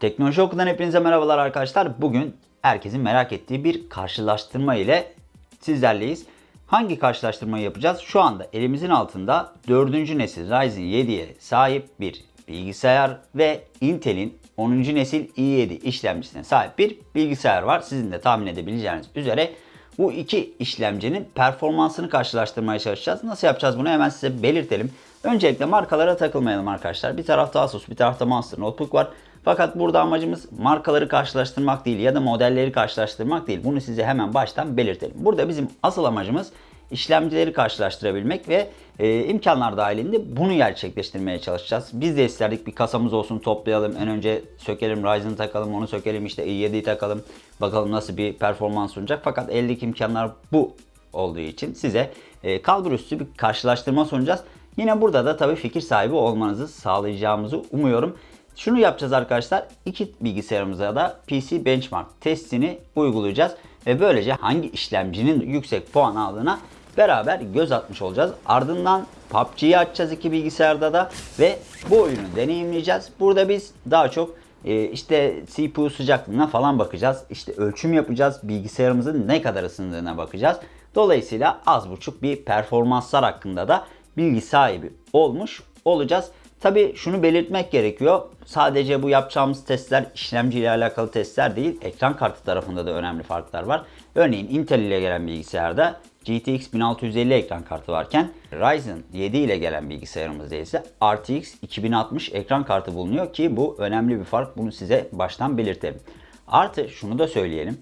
Teknoloji Oku'dan hepinize merhabalar arkadaşlar. Bugün herkesin merak ettiği bir karşılaştırma ile sizlerleyiz. Hangi karşılaştırmayı yapacağız? Şu anda elimizin altında 4. nesil Ryzen 7'ye sahip bir bilgisayar ve Intel'in 10. nesil i7 işlemcisine sahip bir bilgisayar var. Sizin de tahmin edebileceğiniz üzere bu iki işlemcinin performansını karşılaştırmaya çalışacağız. Nasıl yapacağız bunu hemen size belirtelim. Öncelikle markalara takılmayalım arkadaşlar. Bir tarafta Asus, bir tarafta Monster Notebook var. Fakat burada amacımız markaları karşılaştırmak değil ya da modelleri karşılaştırmak değil. Bunu size hemen baştan belirtelim. Burada bizim asıl amacımız işlemcileri karşılaştırabilmek ve e, imkanlar dahilinde bunu gerçekleştirmeye çalışacağız. Biz de isterdik bir kasamız olsun toplayalım. En önce sökelim Ryzen takalım, onu sökelim işte i7'yi takalım. Bakalım nasıl bir performans sunacak. Fakat eldeki imkanlar bu olduğu için size e, kalbur üstü bir karşılaştırma sunacağız. Yine burada da tabii fikir sahibi olmanızı sağlayacağımızı umuyorum. Şunu yapacağız arkadaşlar. İki bilgisayarımıza da PC Benchmark testini uygulayacağız. Ve böylece hangi işlemcinin yüksek puan aldığına beraber göz atmış olacağız. Ardından PUBG'yi açacağız iki bilgisayarda da ve bu oyunu deneyimleyeceğiz. Burada biz daha çok e, işte CPU sıcaklığına falan bakacağız. İşte ölçüm yapacağız. Bilgisayarımızın ne kadar ısındığına bakacağız. Dolayısıyla az buçuk bir performanslar hakkında da bilgi sahibi olmuş olacağız. Tabi şunu belirtmek gerekiyor. Sadece bu yapacağımız testler işlemci ile alakalı testler değil. Ekran kartı tarafında da önemli farklar var. Örneğin Intel ile gelen bilgisayarda GTX 1650 ekran kartı varken Ryzen 7 ile gelen bilgisayarımızda ise RTX 2060 ekran kartı bulunuyor ki bu önemli bir fark. Bunu size baştan belirtelim. Artı şunu da söyleyelim.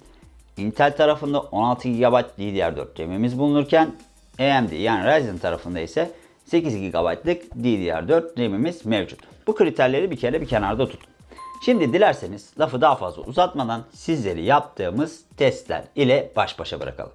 Intel tarafında 16 GB DDR4 RAM'imiz bulunurken AMD yani Ryzen tarafında ise 8 GB'lık DDR4 RAM'imiz mevcut. Bu kriterleri bir kere bir kenarda tutun. Şimdi dilerseniz lafı daha fazla uzatmadan sizleri yaptığımız testler ile baş başa bırakalım.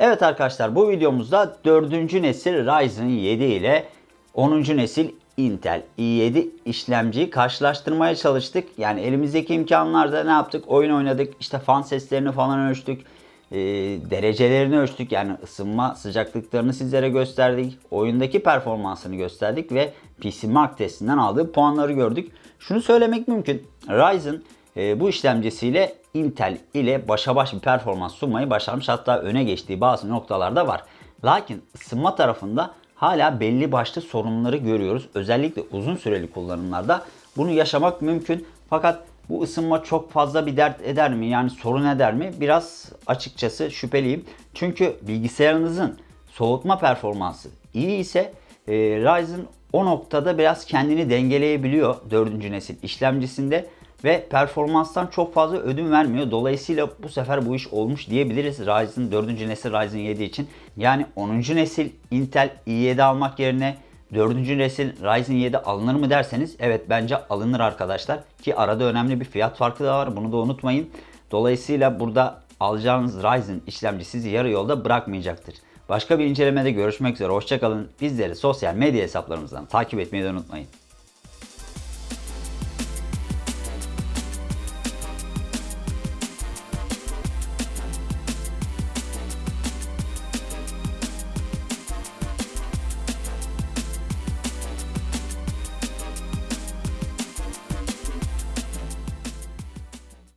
Evet arkadaşlar bu videomuzda 4. nesil Ryzen 7 ile 10. nesil Intel i7 işlemciyi karşılaştırmaya çalıştık. Yani elimizdeki imkanlarda ne yaptık? Oyun oynadık, işte fan seslerini falan ölçtük. e, derecelerini ölçtük. Yani ısınma sıcaklıklarını sizlere gösterdik. Oyundaki performansını gösterdik ve PC Mark testinden aldığı puanları gördük. Şunu söylemek mümkün. Ryzen e, bu işlemcisiyle Intel ile başa baş bir performans sunmayı başarmış. Hatta öne geçtiği bazı noktalarda var. Lakin ısınma tarafında hala belli başlı sorunları görüyoruz. Özellikle uzun süreli kullanımlarda bunu yaşamak mümkün. Fakat bu ısınma çok fazla bir dert eder mi? Yani sorun eder mi? Biraz açıkçası şüpheliyim. Çünkü bilgisayarınızın soğutma performansı iyi ise e, Ryzen o noktada biraz kendini dengeleyebiliyor 4. nesil işlemcisinde ve performanstan çok fazla ödün vermiyor. Dolayısıyla bu sefer bu iş olmuş diyebiliriz Ryzen 4. nesil Ryzen 7 için. Yani 10. nesil Intel i7 almak yerine 4. nesil Ryzen 7 alınır mı derseniz evet bence alınır arkadaşlar. Ki arada önemli bir fiyat farkı da var bunu da unutmayın. Dolayısıyla burada alacağınız Ryzen işlemci sizi yarı yolda bırakmayacaktır. Başka bir incelemede görüşmek üzere. Hoşçakalın. Bizleri sosyal medya hesaplarımızdan takip etmeyi de unutmayın.